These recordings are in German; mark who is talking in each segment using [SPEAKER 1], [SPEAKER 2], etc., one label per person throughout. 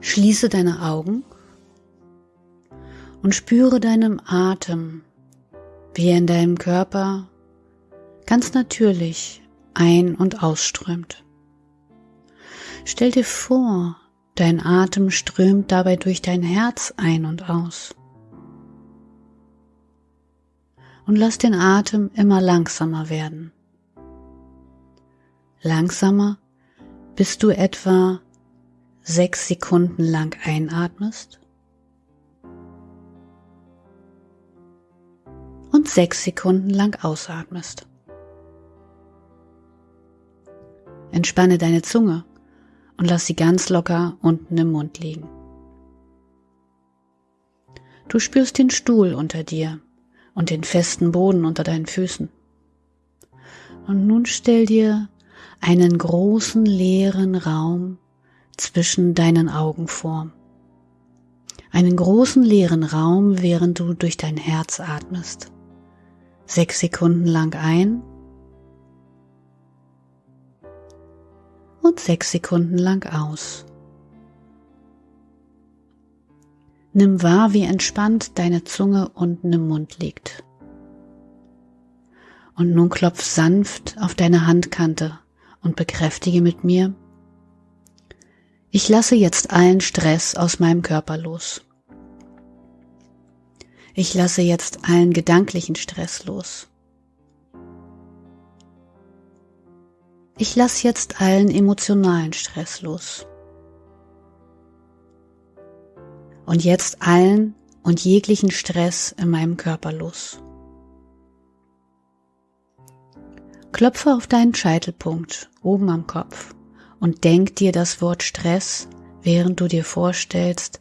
[SPEAKER 1] Schließe deine Augen und spüre deinem Atem, wie er in deinem Körper ganz natürlich ein- und ausströmt. Stell dir vor, dein Atem strömt dabei durch dein Herz ein und aus. Und lass den Atem immer langsamer werden. Langsamer, bis du etwa sechs Sekunden lang einatmest und sechs Sekunden lang ausatmest. Entspanne deine Zunge und lass sie ganz locker unten im Mund liegen. Du spürst den Stuhl unter dir und den festen Boden unter deinen Füßen. Und nun stell dir einen großen leeren Raum zwischen deinen Augen vor. Einen großen leeren Raum, während du durch dein Herz atmest. Sechs Sekunden lang ein und sechs Sekunden lang aus. Nimm wahr, wie entspannt deine Zunge unten im Mund liegt. Und nun klopf sanft auf deine Handkante und bekräftige mit mir, ich lasse jetzt allen Stress aus meinem Körper los. Ich lasse jetzt allen gedanklichen Stress los. Ich lasse jetzt allen emotionalen Stress los. Und jetzt allen und jeglichen Stress in meinem Körper los. Klopfe auf deinen Scheitelpunkt oben am Kopf und denk dir das Wort Stress, während du dir vorstellst,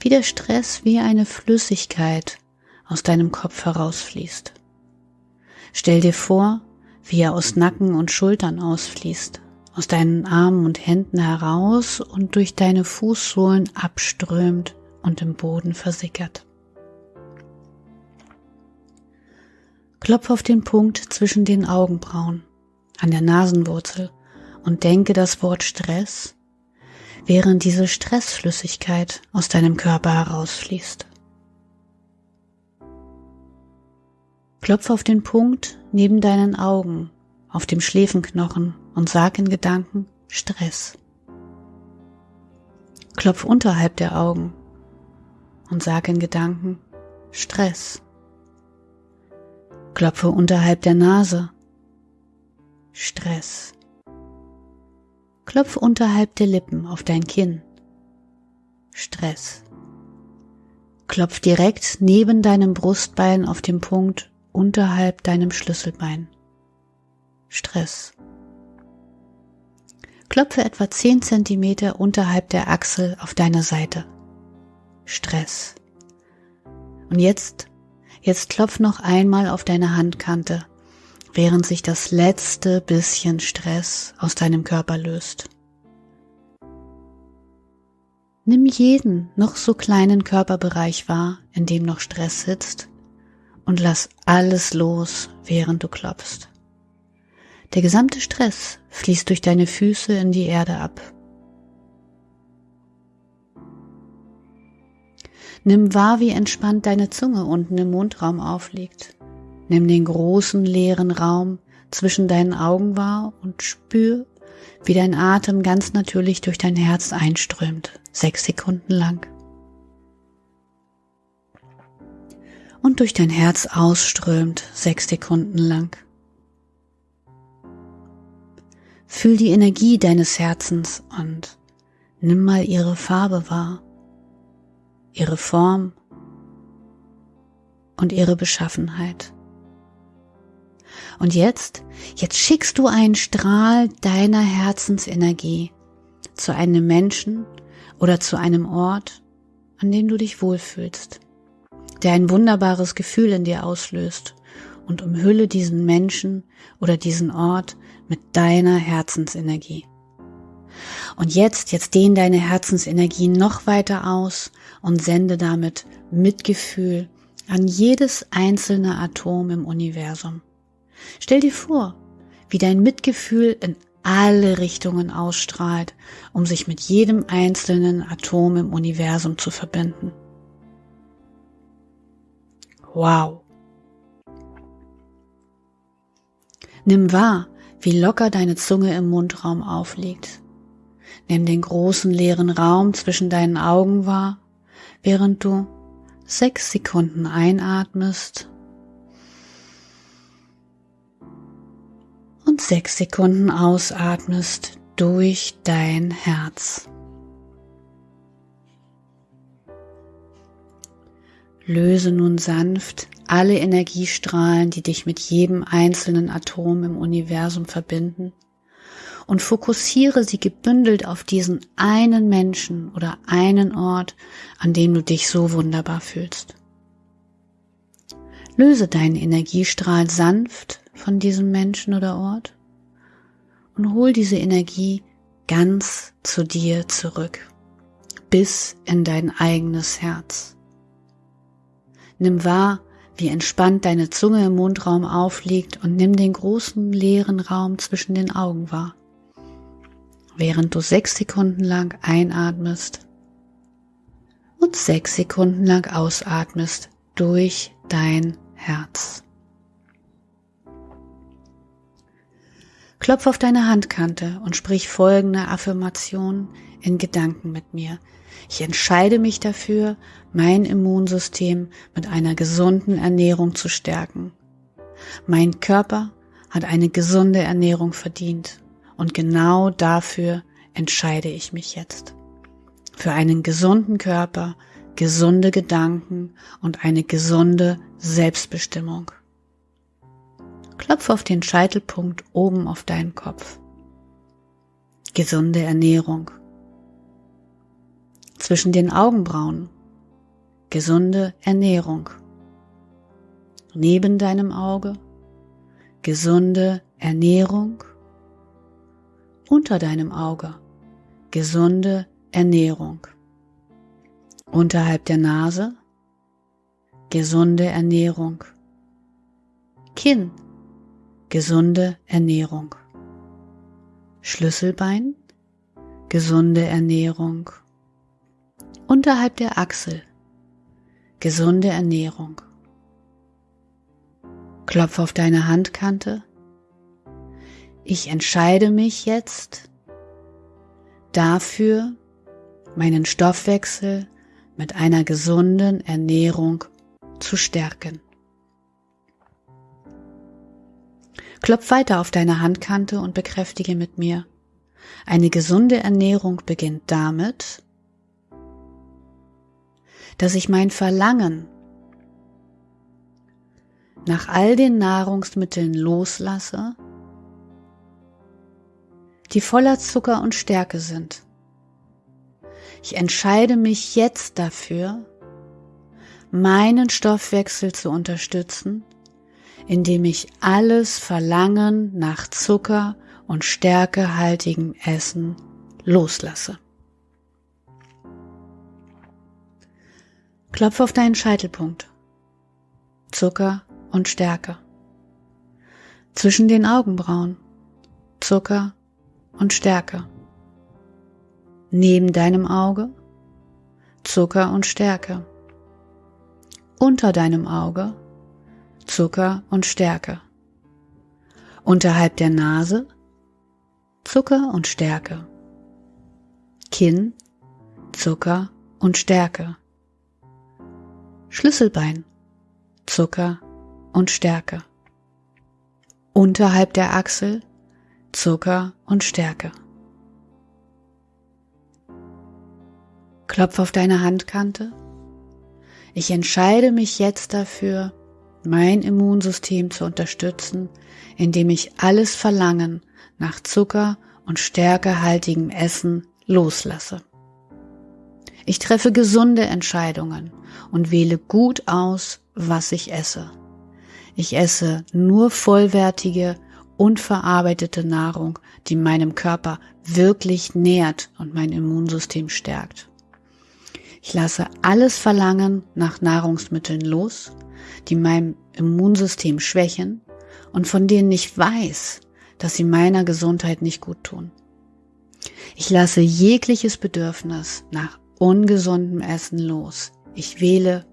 [SPEAKER 1] wie der Stress wie eine Flüssigkeit aus deinem Kopf herausfließt. Stell dir vor, wie er aus Nacken und Schultern ausfließt, aus deinen Armen und Händen heraus und durch deine Fußsohlen abströmt und im Boden versickert. Klopf auf den Punkt zwischen den Augenbrauen, an der Nasenwurzel und denke das Wort Stress, während diese Stressflüssigkeit aus deinem Körper herausfließt. Klopf auf den Punkt neben deinen Augen, auf dem Schläfenknochen und sag in Gedanken Stress. Klopf unterhalb der Augen und sag in Gedanken Stress. Klopfe unterhalb der Nase. Stress. Klopfe unterhalb der Lippen auf dein Kinn. Stress. Klopf direkt neben deinem Brustbein auf dem Punkt unterhalb deinem Schlüsselbein. Stress. Klopfe etwa 10 cm unterhalb der Achsel auf deine Seite. Stress. Und jetzt, jetzt klopf noch einmal auf deine Handkante, während sich das letzte bisschen Stress aus deinem Körper löst. Nimm jeden noch so kleinen Körperbereich wahr, in dem noch Stress sitzt und lass alles los, während du klopfst. Der gesamte Stress fließt durch deine Füße in die Erde ab. Nimm wahr, wie entspannt deine Zunge unten im Mundraum aufliegt. Nimm den großen leeren Raum zwischen deinen Augen wahr und spür, wie dein Atem ganz natürlich durch dein Herz einströmt, sechs Sekunden lang. und durch dein Herz ausströmt, sechs Sekunden lang. Fühl die Energie deines Herzens und nimm mal ihre Farbe wahr, ihre Form und ihre Beschaffenheit. Und jetzt, jetzt schickst du einen Strahl deiner Herzensenergie zu einem Menschen oder zu einem Ort, an dem du dich wohlfühlst der ein wunderbares Gefühl in dir auslöst und umhülle diesen Menschen oder diesen Ort mit deiner Herzensenergie. Und jetzt, jetzt dehn deine Herzensenergie noch weiter aus und sende damit Mitgefühl an jedes einzelne Atom im Universum. Stell dir vor, wie dein Mitgefühl in alle Richtungen ausstrahlt, um sich mit jedem einzelnen Atom im Universum zu verbinden. Wow. Nimm wahr, wie locker deine Zunge im Mundraum aufliegt. Nimm den großen leeren Raum zwischen deinen Augen wahr, während du sechs Sekunden einatmest und sechs Sekunden ausatmest durch dein Herz. Löse nun sanft alle Energiestrahlen, die dich mit jedem einzelnen Atom im Universum verbinden und fokussiere sie gebündelt auf diesen einen Menschen oder einen Ort, an dem du dich so wunderbar fühlst. Löse deinen Energiestrahl sanft von diesem Menschen oder Ort und hol diese Energie ganz zu dir zurück, bis in dein eigenes Herz. Nimm wahr, wie entspannt deine Zunge im Mundraum aufliegt und nimm den großen leeren Raum zwischen den Augen wahr, während du sechs Sekunden lang einatmest und sechs Sekunden lang ausatmest durch dein Herz. Klopf auf deine Handkante und sprich folgende Affirmation in Gedanken mit mir. Ich entscheide mich dafür, mein Immunsystem mit einer gesunden Ernährung zu stärken. Mein Körper hat eine gesunde Ernährung verdient und genau dafür entscheide ich mich jetzt. Für einen gesunden Körper, gesunde Gedanken und eine gesunde Selbstbestimmung. Klopf auf den Scheitelpunkt oben auf deinen Kopf. Gesunde Ernährung. Zwischen den Augenbrauen. Gesunde Ernährung. Neben deinem Auge. Gesunde Ernährung. Unter deinem Auge. Gesunde Ernährung. Unterhalb der Nase. Gesunde Ernährung. Kinn gesunde Ernährung. Schlüsselbein, gesunde Ernährung. Unterhalb der Achsel, gesunde Ernährung. Klopf auf deine Handkante. Ich entscheide mich jetzt dafür, meinen Stoffwechsel mit einer gesunden Ernährung zu stärken. Klopf weiter auf deine Handkante und bekräftige mit mir. Eine gesunde Ernährung beginnt damit, dass ich mein Verlangen nach all den Nahrungsmitteln loslasse, die voller Zucker und Stärke sind. Ich entscheide mich jetzt dafür, meinen Stoffwechsel zu unterstützen indem ich alles Verlangen nach Zucker und stärkehaltigem Essen loslasse. Klopf auf deinen Scheitelpunkt. Zucker und Stärke. Zwischen den Augenbrauen. Zucker und Stärke. Neben deinem Auge. Zucker und Stärke. Unter deinem Auge Zucker und Stärke. Unterhalb der Nase Zucker und Stärke. Kinn, Zucker und Stärke. Schlüsselbein, Zucker und Stärke. Unterhalb der Achsel Zucker und Stärke. Klopf auf deine Handkante. Ich entscheide mich jetzt dafür, mein Immunsystem zu unterstützen, indem ich alles Verlangen nach Zucker und stärkehaltigem Essen loslasse. Ich treffe gesunde Entscheidungen und wähle gut aus, was ich esse. Ich esse nur vollwertige, unverarbeitete Nahrung, die meinem Körper wirklich nährt und mein Immunsystem stärkt. Ich lasse alles Verlangen nach Nahrungsmitteln los, die mein Immunsystem schwächen und von denen ich weiß, dass sie meiner Gesundheit nicht gut tun. Ich lasse jegliches Bedürfnis nach ungesundem Essen los. Ich wähle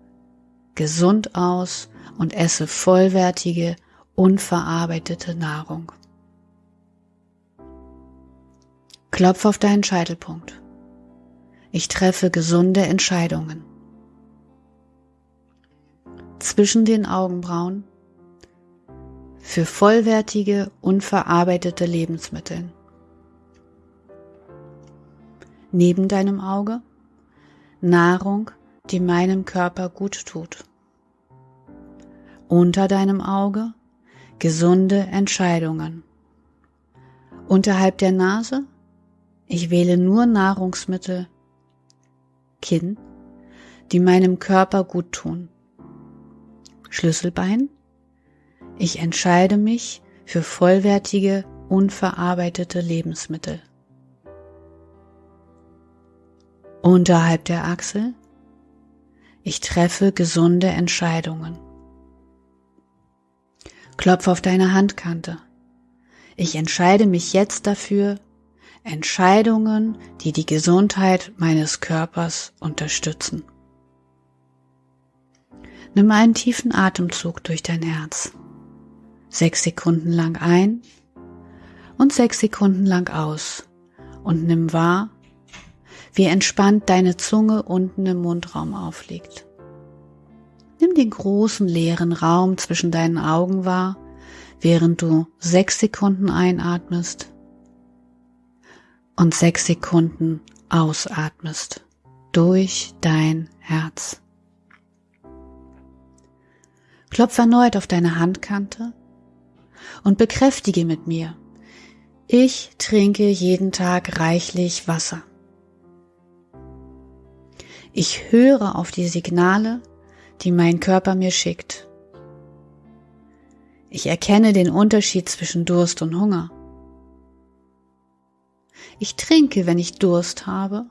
[SPEAKER 1] gesund aus und esse vollwertige, unverarbeitete Nahrung. Klopf auf deinen Scheitelpunkt. Ich treffe gesunde Entscheidungen. Zwischen den Augenbrauen für vollwertige, unverarbeitete Lebensmittel. Neben deinem Auge Nahrung, die meinem Körper gut tut. Unter deinem Auge gesunde Entscheidungen. Unterhalb der Nase ich wähle nur Nahrungsmittel, Kinn, die meinem Körper gut tun. Schlüsselbein ich entscheide mich für vollwertige, unverarbeitete Lebensmittel. Unterhalb der Achsel. Ich treffe gesunde Entscheidungen. Klopf auf deine Handkante. Ich entscheide mich jetzt dafür, Entscheidungen, die die Gesundheit meines Körpers unterstützen. Nimm einen tiefen Atemzug durch dein Herz sechs Sekunden lang ein und sechs Sekunden lang aus und nimm wahr, wie entspannt deine Zunge unten im Mundraum aufliegt. Nimm den großen leeren Raum zwischen deinen Augen wahr, während du sechs Sekunden einatmest und sechs Sekunden ausatmest durch dein Herz. Klopf erneut auf deine Handkante und bekräftige mit mir, ich trinke jeden Tag reichlich Wasser. Ich höre auf die Signale, die mein Körper mir schickt. Ich erkenne den Unterschied zwischen Durst und Hunger. Ich trinke, wenn ich Durst habe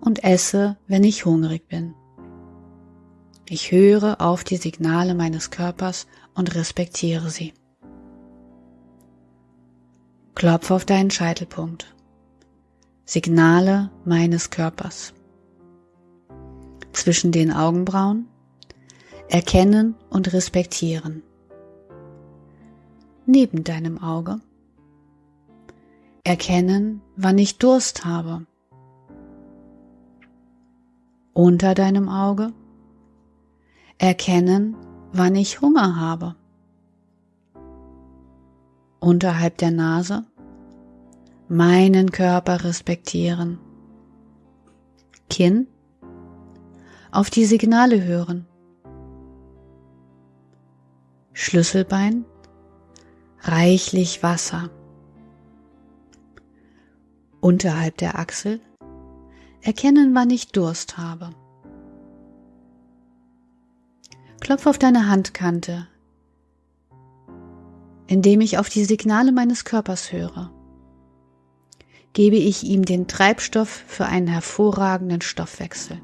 [SPEAKER 1] und esse, wenn ich hungrig bin. Ich höre auf die Signale meines Körpers und respektiere sie. Klopfe auf deinen Scheitelpunkt. Signale meines Körpers. Zwischen den Augenbrauen erkennen und respektieren. Neben deinem Auge erkennen, wann ich Durst habe. Unter deinem Auge erkennen, wann ich Hunger habe. Unterhalb der Nase meinen Körper respektieren. Kinn auf die Signale hören. Schlüsselbein reichlich Wasser. Unterhalb der Achsel erkennen, wann ich Durst habe. Klopf auf deine Handkante, indem ich auf die Signale meines Körpers höre. Gebe ich ihm den Treibstoff für einen hervorragenden Stoffwechsel.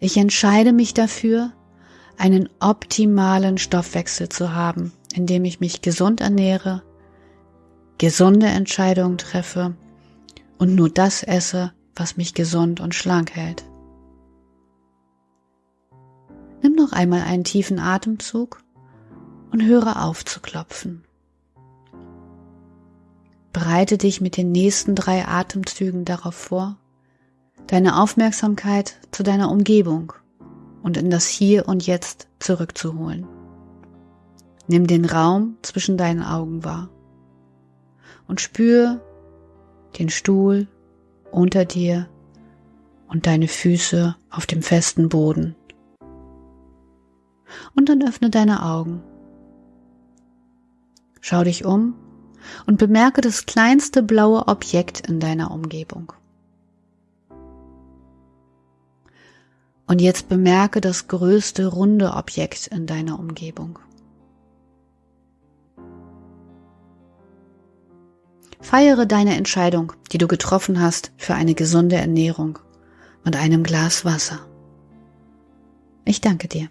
[SPEAKER 1] Ich entscheide mich dafür, einen optimalen Stoffwechsel zu haben, indem ich mich gesund ernähre, gesunde Entscheidungen treffe und nur das esse, was mich gesund und schlank hält. Nimm noch einmal einen tiefen Atemzug und höre auf zu klopfen. Bereite dich mit den nächsten drei Atemzügen darauf vor, deine Aufmerksamkeit zu deiner Umgebung und in das Hier und Jetzt zurückzuholen. Nimm den Raum zwischen deinen Augen wahr und spür den Stuhl unter dir und deine Füße auf dem festen Boden und dann öffne deine Augen. Schau dich um und bemerke das kleinste blaue Objekt in deiner Umgebung. Und jetzt bemerke das größte runde Objekt in deiner Umgebung. Feiere deine Entscheidung, die du getroffen hast für eine gesunde Ernährung und einem Glas Wasser. Ich danke dir.